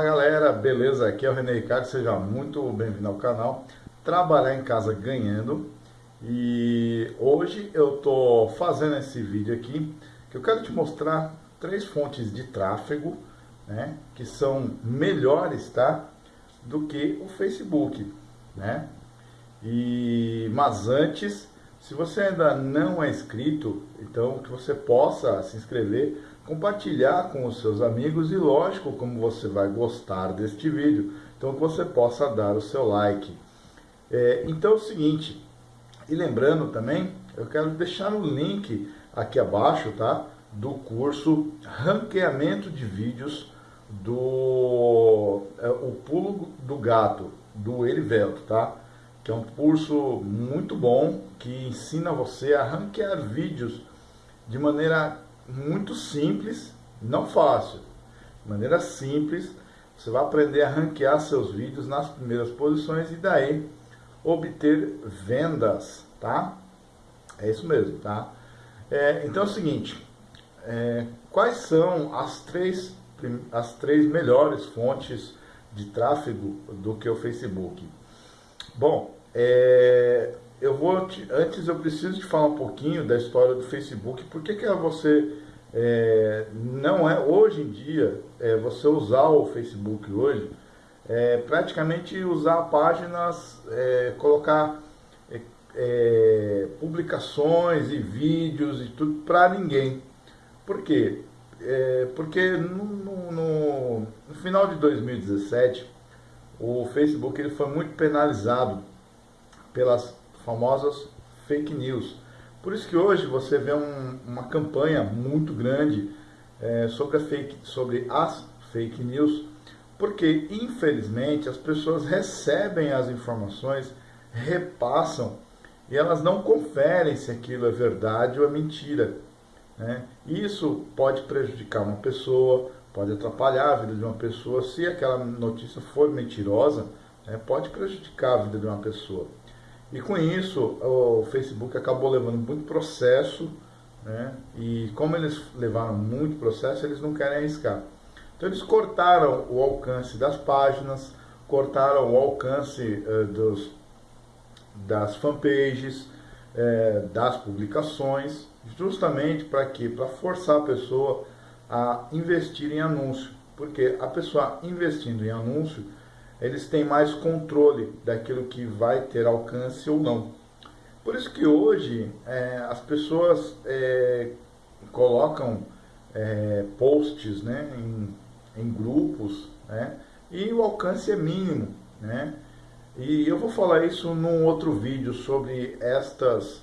Fala galera, beleza? Aqui é o René Ricardo, seja muito bem-vindo ao canal Trabalhar em Casa Ganhando E hoje eu tô fazendo esse vídeo aqui Que eu quero te mostrar três fontes de tráfego né, Que são melhores, tá? Do que o Facebook, né? E, mas antes, se você ainda não é inscrito, então que você possa se inscrever compartilhar com os seus amigos e lógico como você vai gostar deste vídeo, então que você possa dar o seu like. É, então é o seguinte, e lembrando também, eu quero deixar o link aqui abaixo, tá? Do curso Ranqueamento de Vídeos do é, O Pulo do Gato, do Erivelto, tá? Que é um curso muito bom que ensina você a ranquear vídeos de maneira muito simples, não fácil, de maneira simples, você vai aprender a ranquear seus vídeos nas primeiras posições e daí obter vendas, tá? É isso mesmo, tá? É, então é o seguinte, é, quais são as três, as três melhores fontes de tráfego do que o Facebook? Bom, é, eu vou te, antes eu preciso te falar um pouquinho da história do Facebook. Por que, que você é, não é hoje em dia é, você usar o Facebook hoje é praticamente usar páginas, é, colocar é, é, publicações e vídeos e tudo para ninguém. Por quê? É, porque no, no, no final de 2017 o Facebook ele foi muito penalizado pelas famosas fake news. Por isso que hoje você vê um, uma campanha muito grande é, sobre, fake, sobre as fake news, porque infelizmente as pessoas recebem as informações, repassam e elas não conferem se aquilo é verdade ou é mentira. Né? Isso pode prejudicar uma pessoa, pode atrapalhar a vida de uma pessoa, se aquela notícia for mentirosa, né? pode prejudicar a vida de uma pessoa. E com isso, o Facebook acabou levando muito processo, né? e como eles levaram muito processo, eles não querem arriscar. Então eles cortaram o alcance das páginas, cortaram o alcance uh, dos, das fanpages, uh, das publicações, justamente para quê? Para forçar a pessoa a investir em anúncio. Porque a pessoa investindo em anúncio, eles têm mais controle daquilo que vai ter alcance ou não. Por isso que hoje é, as pessoas é, colocam é, posts né, em, em grupos né, e o alcance é mínimo. Né? E eu vou falar isso num outro vídeo sobre estas,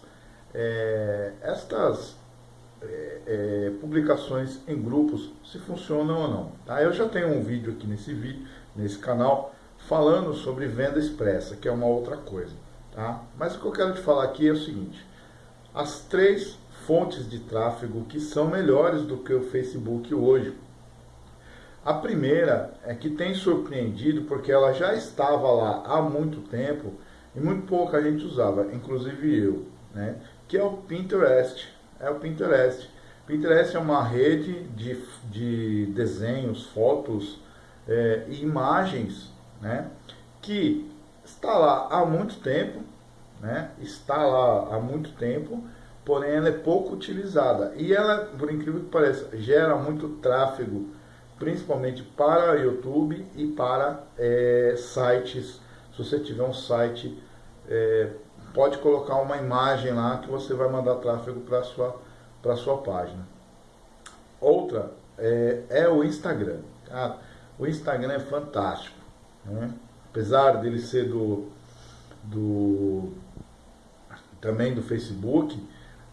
é, estas é, é, publicações em grupos, se funcionam ou não. Tá? Eu já tenho um vídeo aqui nesse vídeo, nesse canal, falando sobre venda expressa, que é uma outra coisa. Tá? Mas o que eu quero te falar aqui é o seguinte, as três fontes de tráfego que são melhores do que o Facebook hoje. A primeira é que tem surpreendido porque ela já estava lá há muito tempo e muito pouca gente usava, inclusive eu, né? que é o Pinterest. É o Pinterest. Pinterest é uma rede de, de desenhos, fotos é, e imagens né, que está lá há muito tempo, né, está lá há muito tempo, porém ela é pouco utilizada. E ela, por incrível que pareça, gera muito tráfego, principalmente para YouTube e para é, sites. Se você tiver um site, é, pode colocar uma imagem lá que você vai mandar tráfego para a sua, sua página. Outra é, é o Instagram. Tá? O Instagram é fantástico. Né? Apesar dele ser do, do também do Facebook,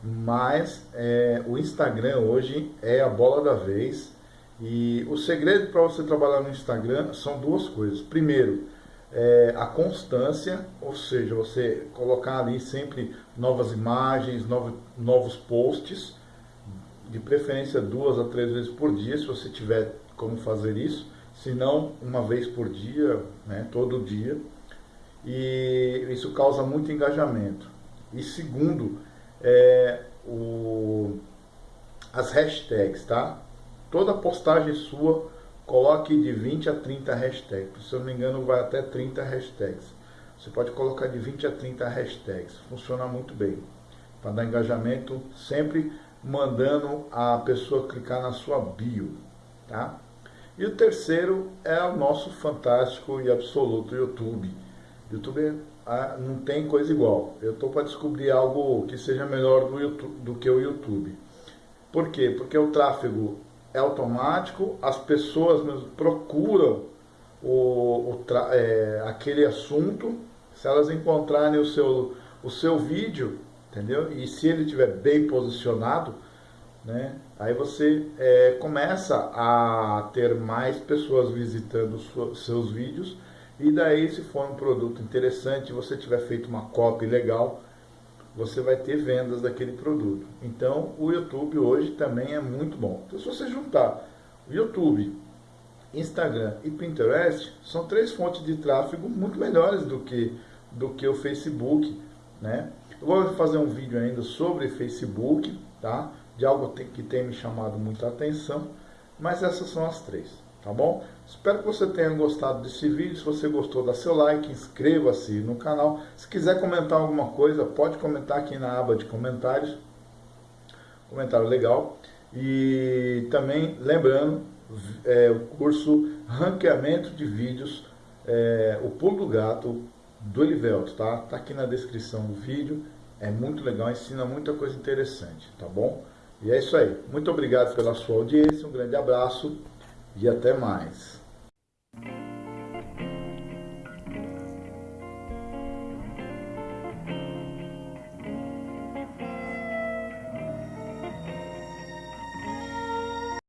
mas é, o Instagram hoje é a bola da vez e o segredo para você trabalhar no Instagram são duas coisas. Primeiro, é, a constância, ou seja, você colocar ali sempre novas imagens, novos, novos posts, de preferência duas a três vezes por dia, se você tiver como fazer isso se não uma vez por dia, né, todo dia, e isso causa muito engajamento. E segundo, é, o, as hashtags, tá? Toda postagem sua coloque de 20 a 30 hashtags. Se eu não me engano, vai até 30 hashtags. Você pode colocar de 20 a 30 hashtags. Funciona muito bem. Para dar engajamento, sempre mandando a pessoa clicar na sua bio. Tá? E o terceiro é o nosso fantástico e absoluto YouTube. YouTube ah, não tem coisa igual. Eu estou para descobrir algo que seja melhor do, YouTube, do que o YouTube. Por quê? Porque o tráfego é automático, as pessoas procuram o, o é, aquele assunto, se elas encontrarem o seu, o seu vídeo, entendeu? E se ele estiver bem posicionado, né? Aí você é, começa a ter mais pessoas visitando seus vídeos e daí se for um produto interessante, você tiver feito uma copy legal, você vai ter vendas daquele produto. Então o YouTube hoje também é muito bom. Então se você juntar YouTube, Instagram e Pinterest, são três fontes de tráfego muito melhores do que, do que o Facebook. Né? Eu vou fazer um vídeo ainda sobre Facebook, tá? De algo que tem me chamado muita atenção, mas essas são as três, tá bom? Espero que você tenha gostado desse vídeo, se você gostou, dá seu like, inscreva-se no canal, se quiser comentar alguma coisa, pode comentar aqui na aba de comentários, comentário legal, e também lembrando, é, o curso Ranqueamento de Vídeos, é, o pulo do gato do Elivelto, tá? Tá aqui na descrição do vídeo, é muito legal, ensina muita coisa interessante, tá bom? E é isso aí. Muito obrigado pela sua audiência, um grande abraço e até mais.